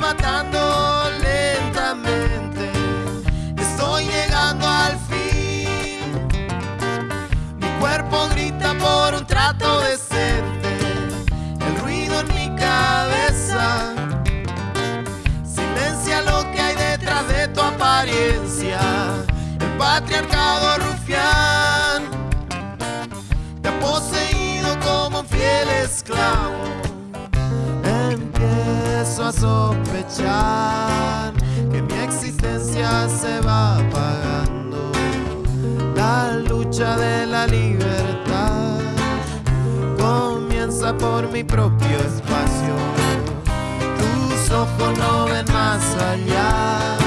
matando lentamente. Estoy llegando al fin. Mi cuerpo grita por un trato decente. El ruido en mi cabeza silencia lo que hay detrás de tu apariencia. El patriarcado sospechar que mi existencia se va apagando. La lucha de la libertad comienza por mi propio espacio. Tus ojos no ven más allá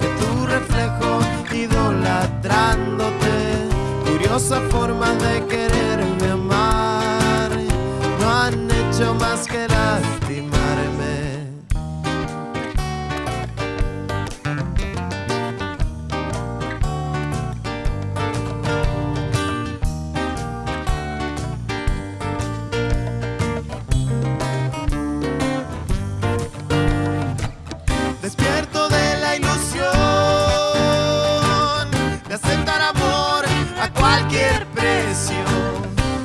de tu reflejo idolatrándote. Curiosa forma de quererme amar. No han hecho más que precio.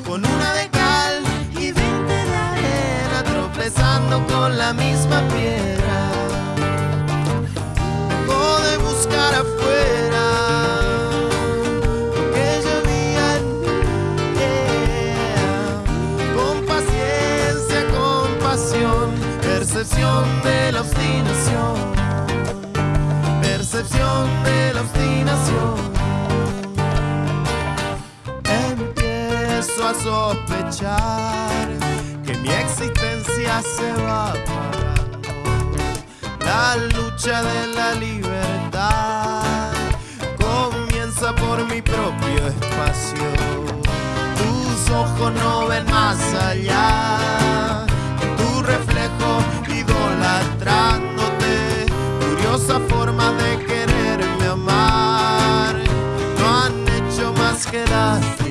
Con una de cal y veinte de arena, tropezando con la misma piedra. Dejo de buscar afuera lo que yo yeah. Con paciencia, compasión, percepción de la A sospechar que mi existencia se va apagando. La lucha de la libertad comienza por mi propio espacio. Tus ojos no ven más allá. Tu reflejo idolatrándote. Curiosa forma de quererme amar. No han hecho más que lastimarme.